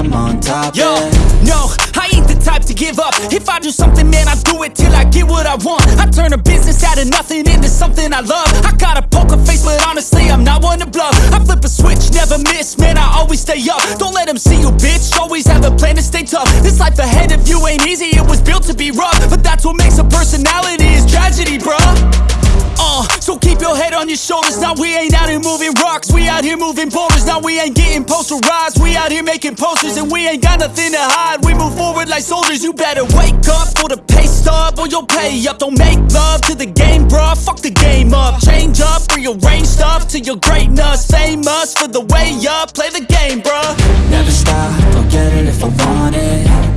I'm on top, Yo, yeah no, I ain't the type to give up. If I do something, man, I do it till I get what I want. I turn a business out of nothing into something I love. I got a poker face, but honestly, I'm not one to bluff. I flip a switch, never miss, man, I always stay up. Don't let them see you, bitch. Always have a plan to stay tough. This life ahead of you ain't easy, it was built to be rough. But that's what makes a personality is tragedy, bruh. Uh, so head on your shoulders. Now we ain't out here moving rocks. We out here moving boulders. Now we ain't getting posterized. We out here making posters and we ain't got nothing to hide. We move forward like soldiers. You better wake up for the pay stub or you'll pay up. Don't make love to the game, bruh. Fuck the game up. Change up, rearrange stuff to your greatness. Famous for the way up. Play the game, bruh. Never stop, I'll get it if I want it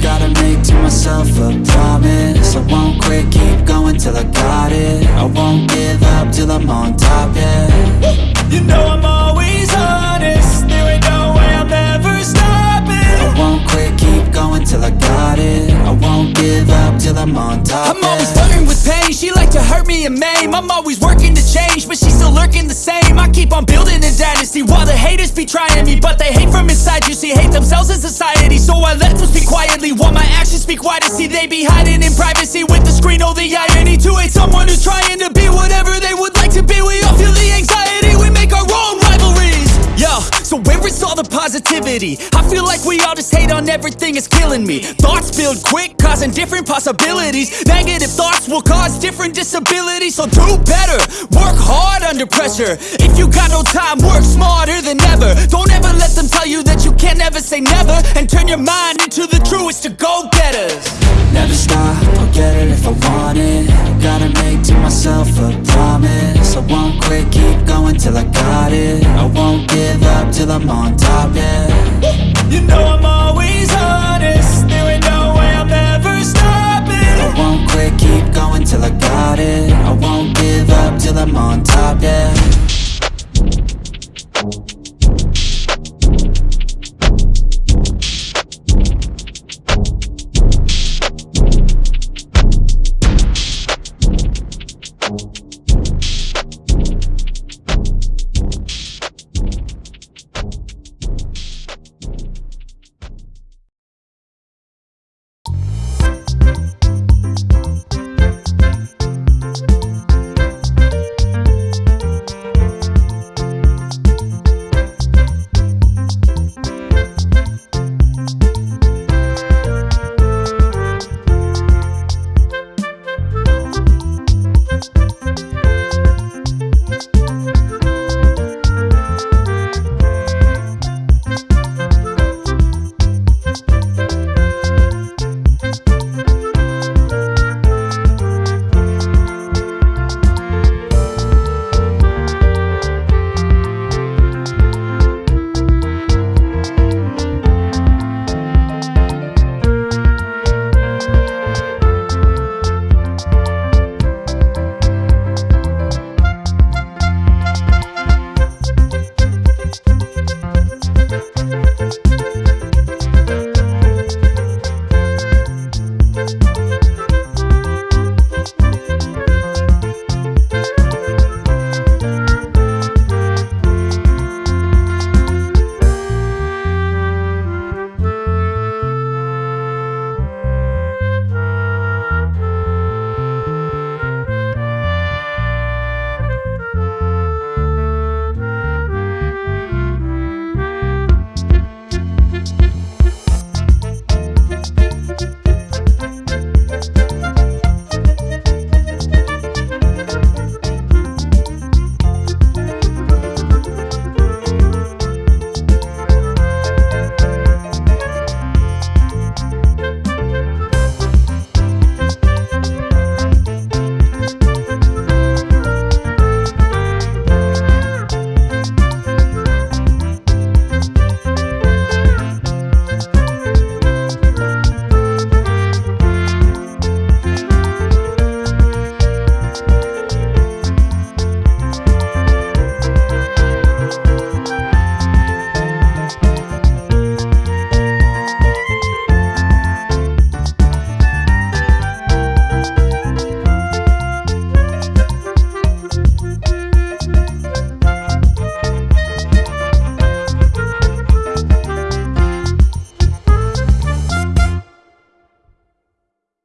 myself a promise I won't quit, keep going till I got it I won't give up till I'm on top, yeah You know I'm always honest. There ain't no way I'm ever stopping. I won't quit, keep going till I got it I won't give up till I'm on top, I'm always flirting with pain. She like to hurt me and maim. I'm always working to change, but she's still lurking the same. I keep on building a dynasty while the haters be trying me, but they hate from inside. You see, hate themselves in society, so I let them speak quietly while my actions speak wider. See, they be hiding in privacy with the screen. Oh, the irony to hate someone who's trying to be whatever they would like to be. We all feel the anxiety. We make our own rivalries. Yo, so where is all the positivity? I feel like we all just hate on everything, it's killing me. Thoughts build quick, causing different possibilities. Negative thoughts will cause different disabilities. So do better, work hard under pressure. If you got no time, work smarter than ever. Don't ever let them tell you that you can't never say never. And turn your mind into the truest of go getters. Never stop, I'll get it if I want it Gotta make to myself a promise I won't quit, keep going till I got it I won't give up till I'm on top, yeah